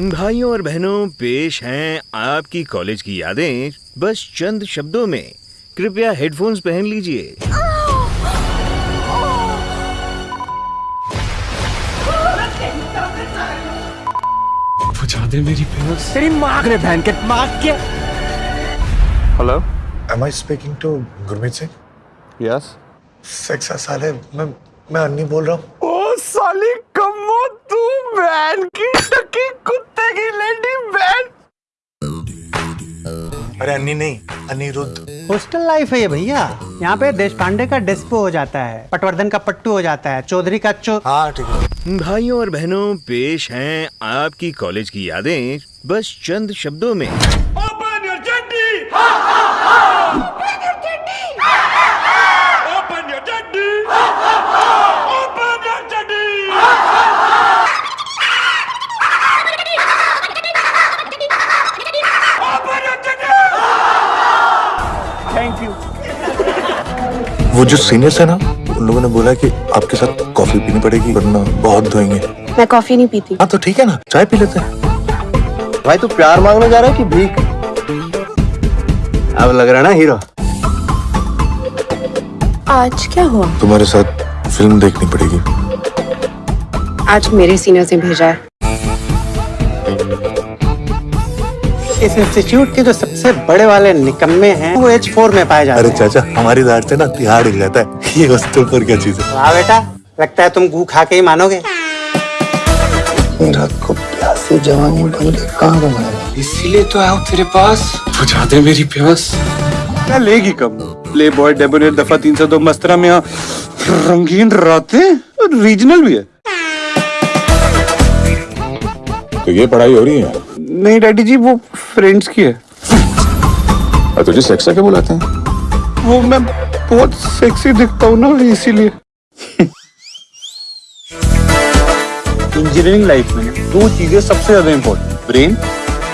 भाइयों और बहनों पेश हैं आपकी कॉलेज की यादें। बस चंद शब्दों में। कृपया हेडफोन्स पहन लीजिए। दे मेरी प्यास। तेरी माँ ने बहन के माँ के hello am I speaking to Gurmeet Singh yes सेक्सा साले मैं मैं अन्नी बोल रहा हूँ। ओ साली कम्मो तू बहन की टकी कुत्ते की लेडी बहन। अरे अन्नी नहीं अनिरुद्ध हॉस्टल लाइफ है ये भैया। यहाँ पे देश पांडे का डेस्पो हो जाता है पटवर्धन का पट्टू हो जाता है चौधरी का चो हाँ ठीक है। भाइयों और बहनों पेश हैं आपकी कॉलेज की यादें बस चंद शब्दों में। वो जो सीनियर्स है ना उन लोगों ने बोला कि आपके साथ कॉफ़ी पीनी पड़ेगी वरना बहुत धोएँगे। मैं कॉफ़ी नहीं पीती। हाँ तो ठीक है ना चाय पी लेते हैं। भाई तू प्यार मांगने जा रहा है कि भीख? अब लग रहा है ना हीरो आज क्या हुआ? तुम्हारे साथ फ़िल्म देखनी पड़ेगी। आज मेरे सीनियर से भेजा है। इस इंस्टीट्यूट के जो सबसे बड़े वाले निकम्मे हैं वो एच फोर में पाए जाते अरे चाचा हमारी दाढ़ से ना तिहाड़ हिल जाता है। ये हॉस्टल पर क्या चीज़ है? वाह बेटा लगता है तुम गू खा के ही मानोगे। मेरा को प्यासे जवानी बंगले कहाँ बनाया इसीलिए तो आया हूँ तेरे पास। बुझा दे मेरी प्यास। क्या लेगी कम? प्ले बॉय डेबोनेट दफ़ा तीन सौ दो मस्तरा में रंगीन रातें? रीजनल भी है। तो ये पढ़ाई हो रही है? नहीं डैडी जी वो फ्रेंड्स की है। और तुझे सेक्सा क्या बुलाते हैं? वो मैं बहुत सेक्सी दिखता हूँ ना इसीलिए। इंजीनियरिंग लाइफ में दो चीज़ें सबसे ज़्यादा इम्पोर्टेंट ब्रेन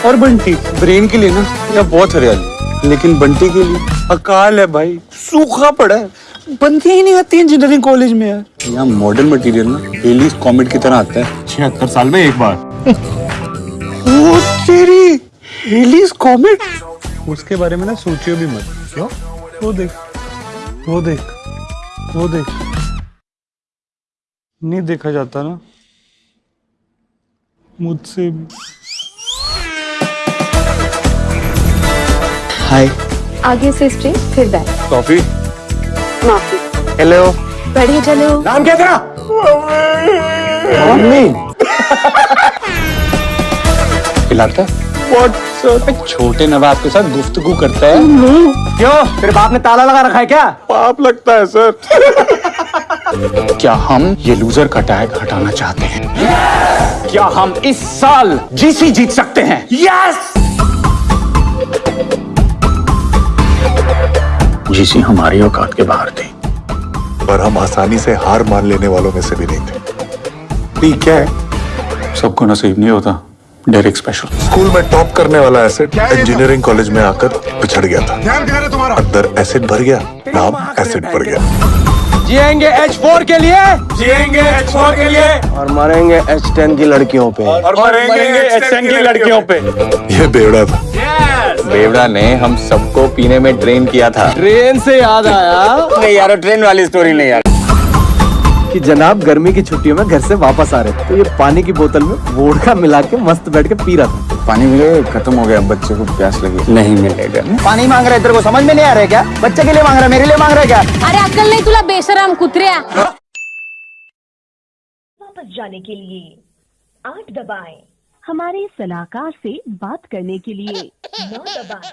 और बंटी। ब्रेन के लिए ना यह बहुत हरियाली लेकिन बंटी के लिए अकाल है भाई सूखा पड़ा है। बनती ही नहीं आती इंजीनियरिंग कॉलेज में यार। यहाँ मॉडर्न मटेरियल ना डेली कॉमेट की तरह आता है। छिहत्तर साल में एक बार। वो तेरी हेलीज कॉमेट उसके बारे में ना सोचियो भी मत। क्यों? वो देख वो देख वो देख। नहीं देखा जाता ना। मुझसे हाय आगे से स्ट्रेट फिर बैक कॉफ़ी? माफ़ी। हेलो बढ़िया चलो। नाम क्या तेरा? मम्मी खिलाता व्हाट सर छोटे नवाब के साथ गुफ्तगू करता है। क्यों? तेरे बाप ने ताला लगा रखा है क्या? पाप लगता है सर क्या हम ये लूजर का टैग हटाना चाहते हैं? क्या हम इस साल जीसी जीत सकते हैं? यस जीसी हमारी औकात के बाहर थी। पर हम आसानी से हार मान लेने वालों में से भी नहीं थे। ठीक है। सबको नसीब नहीं होता। डायरेक्ट स्पेशल स्कूल में टॉप करने वाला एसिड इंजीनियरिंग कॉलेज में आकर पिछड़ गया था। अंदर एसिड भर गया नाम एसिड भर गया। जिएँगे H4 के लिए? जिएँगे H4 के लिए। और मरेंगे एच टेन की लड़कियों पे। और मरेंगे एचएन की लड़कियों पे। ये बेवड़ा था। बेवड़ा ने हम सबको पीने में ट्रेन किया था। ट्रेन से याद आया। नहीं यार ट्रेन वाली स्टोरी नहीं यार। कि जनाब गर्मी की छुट्टियों में घर से वापस आ रहे थे। तो ये पानी की बोतल में वोडका मिला के मस्त बैठ के पी रहा था। पानी मिले खत्म हो गया बच्चे को प्यास लगी। नहीं मिलेगा। पानी मांग रहे तेरे को समझ में नहीं आ रहा है क्या? बच्चे के लिए मांग रहा है मेरे लिए मांग रहा क्या? अरे अक्कल नहीं तुला बेशरम कुत्र्या वापस जाने के लिए आठ दबाए। हमारे सलाहकार से बात करने के लिए नौ दबाएँ।